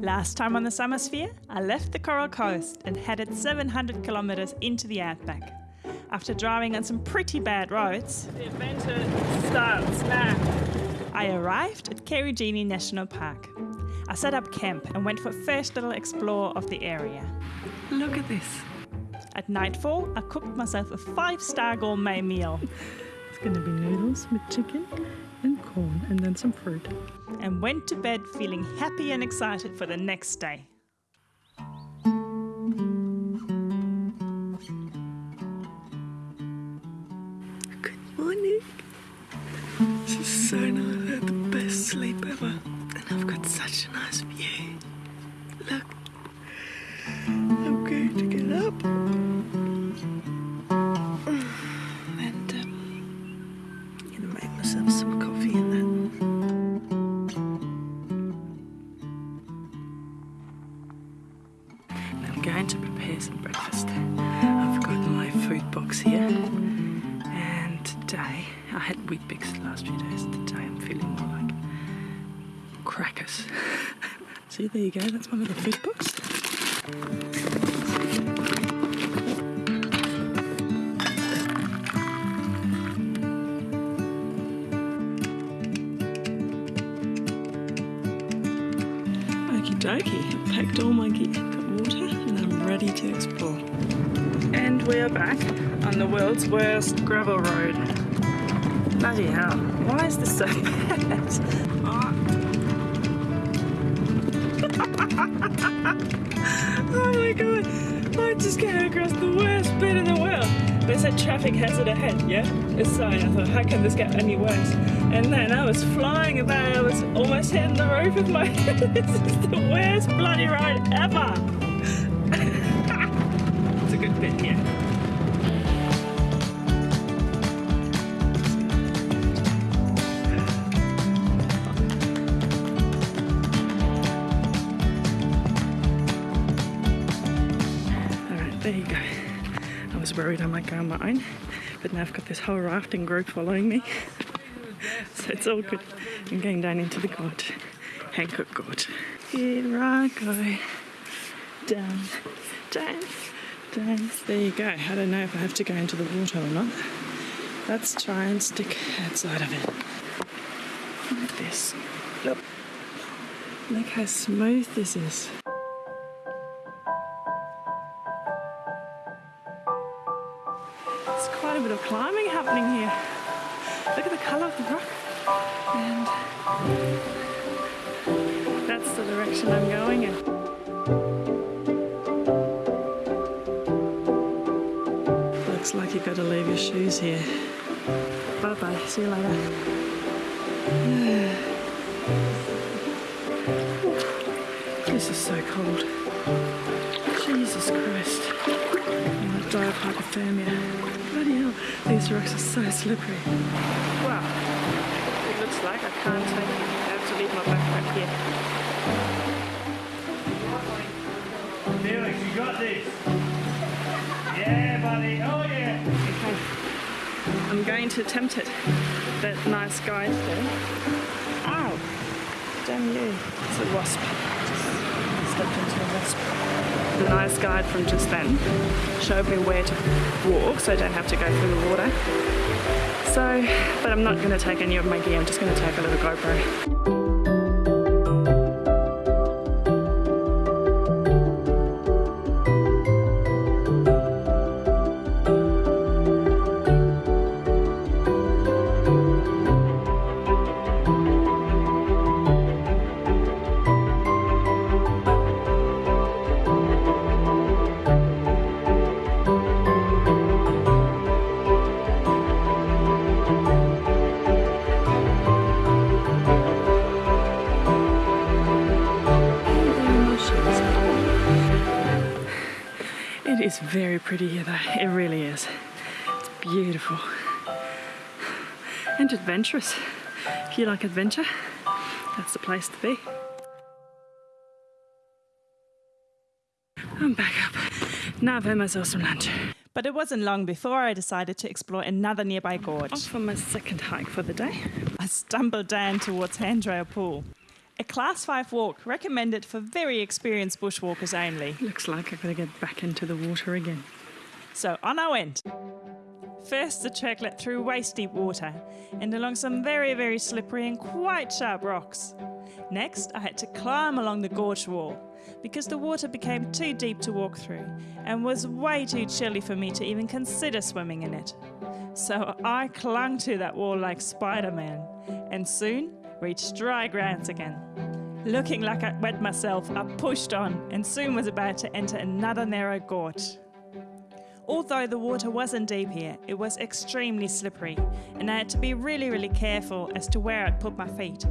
Last time on the Summersphere, I left the Coral Coast and headed 700 kilometres into the outback. After driving on some pretty bad roads, the adventure starts now. I arrived at Karijini National Park. I set up camp and went for a first little explore of the area. Look at this. At nightfall, I cooked myself a five-star gourmet meal It's going to be noodles with chicken and corn and then some fruit. and went to bed feeling happy and excited for the next day. Good morning. This is so nice. I had the best sleep ever. And I've got such a nice view. Look. I'm going to get up. And um, I'm going to make myself some coffee crackers. See, there you go. That's my little food box. Okie dokie, packed all my gear, got water, and I'm ready to explore. And we are back on the world's worst gravel road. Bloody hell, why is this so bad? Oh. oh I just came across the worst bit in the world. They said traffic hazard ahead, yeah? A sign. I thought, how can this get any worse? And then I was flying about, I was almost hitting the roof with my head. this is the worst bloody ride ever. it's a good bit here. Worried I might go on my own, but now I've got this whole rafting group following me. so it's all good. I'm going down into the gorge, Hancock Gorge. Here I go. Down, down, down. There you go. I don't know if I have to go into the water or not. Let's try and stick outside of it. Like this. Look. Look how smooth this is. There's quite a bit of climbing happening here. Look at the colour of the rock. And that's the direction I'm going in. Looks like you've got to leave your shoes here. Bye bye. See you later. This is so cold. Jesus Christ. I might die of hypothermia. Bloody hell, these rocks are so slippery. Wow, it looks like I can't take it. I have to leave my backpack here. Felix, you got this. Yeah, buddy. Oh, yeah. Okay, I'm going to attempt it. That nice guide there. Ow! Damn you. It's a wasp. Just stepped into a wasp. The nice guide from just then showed me where to walk so I don't have to go through the water. So, but I'm not going to take any of my gear, I'm just going to take a little GoPro. It is very pretty here though, it really is. It's beautiful. And adventurous. If you like adventure, that's the place to be. I'm back up. Now I've had myself some lunch. But it wasn't long before I decided to explore another nearby gorge. Off for my second hike for the day. I stumbled down towards Handrail Pool. A Class 5 walk recommended for very experienced bushwalkers only. Looks like I've got to get back into the water again. So on I went. First, the trek led through waist deep water and along some very, very slippery and quite sharp rocks. Next, I had to climb along the gorge wall because the water became too deep to walk through and was way too chilly for me to even consider swimming in it. So I clung to that wall like Spider Man and soon reached dry grounds again. Looking like I'd wet myself, I pushed on and soon was about to enter another narrow gorge. Although the water wasn't deep here, it was extremely slippery, and I had to be really, really careful as to where I'd put my feet.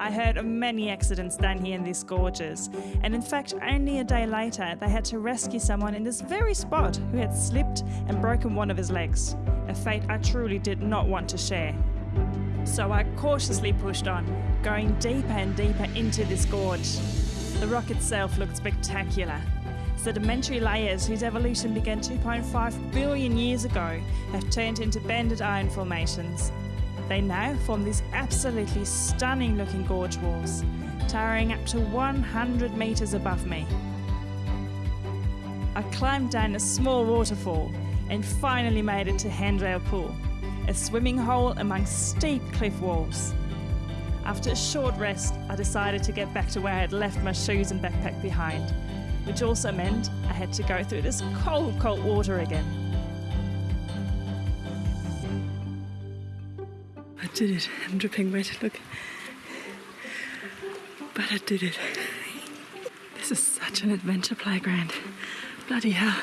I heard of many accidents down here in these gorges, and in fact, only a day later, they had to rescue someone in this very spot who had slipped and broken one of his legs, a fate I truly did not want to share. So I cautiously pushed on, going deeper and deeper into this gorge. The rock itself looked spectacular. Sedimentary layers whose evolution began 2.5 billion years ago have turned into banded iron formations. They now form these absolutely stunning looking gorge walls, towering up to 100 metres above me. I climbed down a small waterfall and finally made it to Handrail Pool, a swimming hole among steep cliff walls. After a short rest, I decided to get back to where I had left my shoes and backpack behind, which also meant I had to go through this cold, cold water again. I did it. I'm dripping wet. Look. But I did it. This is such an adventure playground. Bloody hell.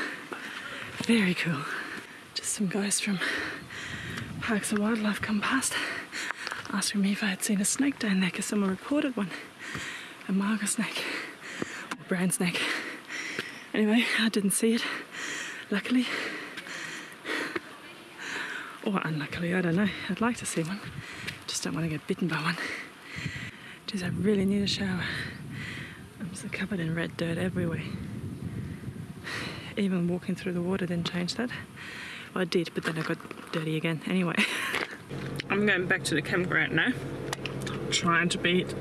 Very cool. Just some guys from Parks and Wildlife come past asking me if I had seen a snake down there because someone reported one. A mulga snake. Or brown snake. Anyway, I didn't see it. Luckily. Or unluckily, I don't know. I'd like to see one. Just don't want to get bitten by one. Geez, I really need a shower. I'm so covered in red dirt everywhere. Even walking through the water didn't change that. Well, I did, but then I got dirty again. Anyway, I'm going back to the campground now. Trying to beat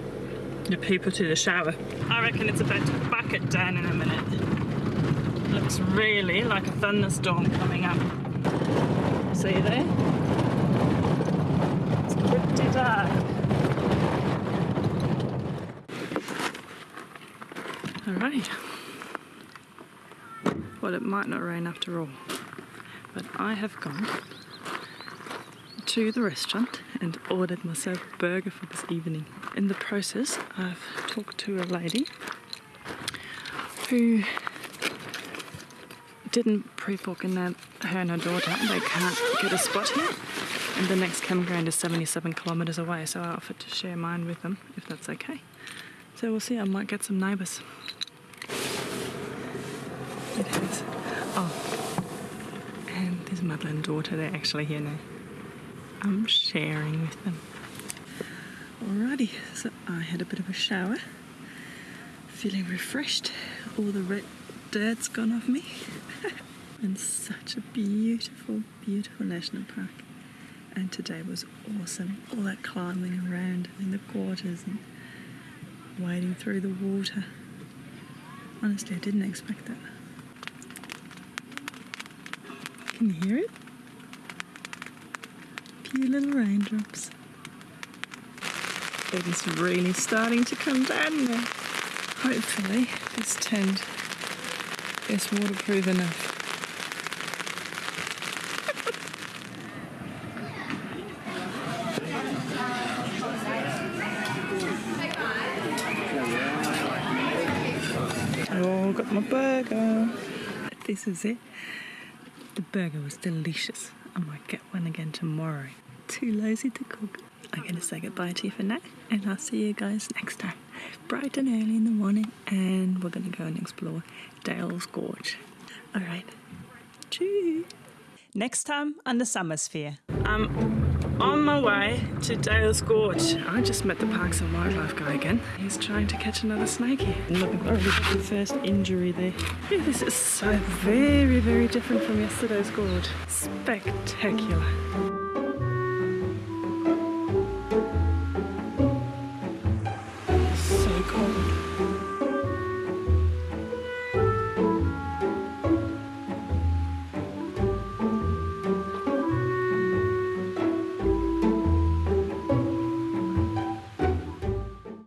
the people to the shower. I reckon it's about to bucket down in a minute. Looks really like a thunderstorm coming up. See there? It's pretty dark. Alright. Well, it might not rain after all, but I have gone to the restaurant and ordered myself a burger for this evening. In the process, I've talked to a lady who didn't pre-book and that her and her daughter. They can't get a spot here. And the next campground is 77 kilometres away so I offered to share mine with them if that's okay. So we'll see I might get some neighbours. It and there's mother and daughter they're actually here now I'm sharing with them alrighty so I had a bit of a shower feeling refreshed all the red dirt's gone off me and such a beautiful, beautiful national park. And today was awesome. All that climbing around in the gorges and wading through the water. Honestly, I didn't expect that. Can you hear it? Few little raindrops. It is really starting to come down now. Hopefully, this tent is waterproof enough. Oh, got my burger. This is it. The burger was delicious. I might get one again tomorrow. Too lazy to cook. I'm going to say goodbye to you for now, and I'll see you guys next time. Bright and early in the morning, and we're going to go and explore Dale's Gorge. All right. Cheers. Next time on the Summersphere. I'm um, on my way to Dale's Gorge. I just met the Parks and Wildlife guy again. He's trying to catch another snake look, I've already got the first injury there. Yeah, this is so very, very different from yesterday's gorge. Spectacular.